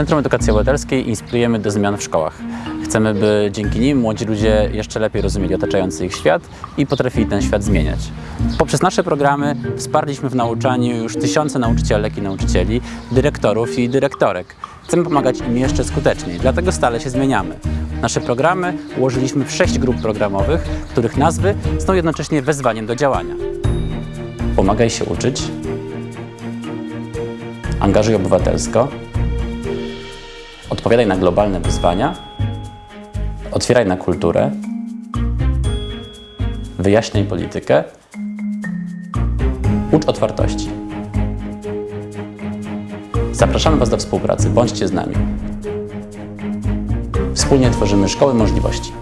Centrum Edukacji Obywatelskiej inspirujemy do zmian w szkołach. Chcemy, by dzięki nim młodzi ludzie jeszcze lepiej rozumieli otaczający ich świat i potrafili ten świat zmieniać. Poprzez nasze programy wsparliśmy w nauczaniu już tysiące nauczycielek i nauczycieli, dyrektorów i dyrektorek. Chcemy pomagać im jeszcze skuteczniej, dlatego stale się zmieniamy. Nasze programy ułożyliśmy w sześć grup programowych, których nazwy są jednocześnie wezwaniem do działania. Pomagaj się uczyć, angażuj obywatelsko, odpowiadaj na globalne wyzwania, otwieraj na kulturę, wyjaśniaj politykę, ucz otwartości. Zapraszamy Was do współpracy, bądźcie z nami. Wspólnie tworzymy szkoły możliwości.